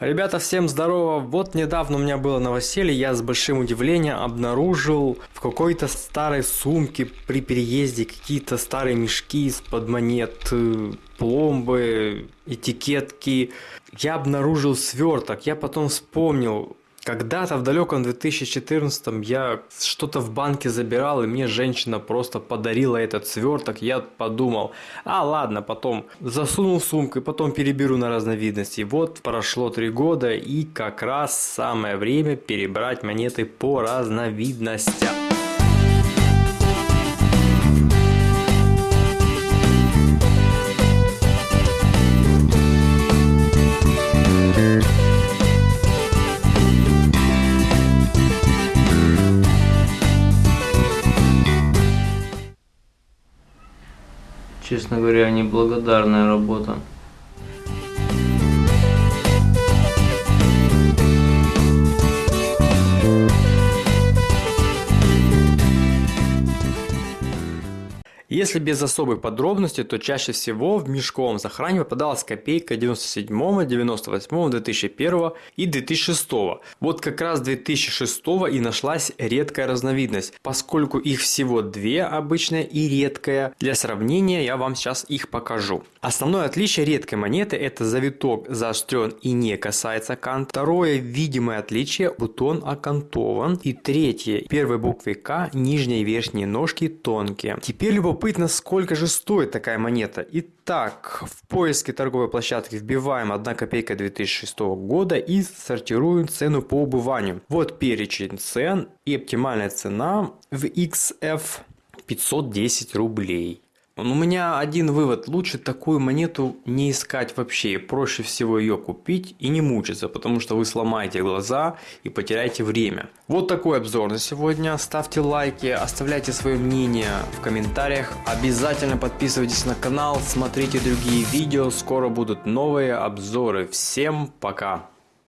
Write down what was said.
Ребята, всем здорово! Вот недавно у меня было новоселье, я с большим удивлением обнаружил в какой-то старой сумке при переезде какие-то старые мешки из-под монет, э, пломбы, этикетки. Я обнаружил сверток, я потом вспомнил, когда-то в далеком 2014 я что-то в банке забирал, и мне женщина просто подарила этот сверток. Я подумал, а ладно, потом засунул сумку и потом переберу на разновидности. Вот прошло три года, и как раз самое время перебрать монеты по разновидностям. Честно говоря, неблагодарная работа. Если без особых подробностей, то чаще всего в мешковом захране попадалась копейка 97, 98, 2001 и 2006. Вот как раз 2006 и нашлась редкая разновидность, поскольку их всего две, обычная и редкая. Для сравнения я вам сейчас их покажу. Основное отличие редкой монеты это завиток заострен и не касается канта. Второе видимое отличие бутон окантован. И третье первой буквы К нижние и верхние ножки тонкие. Теперь любопытно любопытно, сколько же стоит такая монета. Итак, в поиске торговой площадки вбиваем 1 копейка 2006 года и сортируем цену по убыванию. Вот перечень цен и оптимальная цена в XF 510 рублей. У меня один вывод. Лучше такую монету не искать вообще. Проще всего ее купить и не мучиться, потому что вы сломаете глаза и потеряете время. Вот такой обзор на сегодня. Ставьте лайки, оставляйте свое мнение в комментариях. Обязательно подписывайтесь на канал, смотрите другие видео. Скоро будут новые обзоры. Всем пока!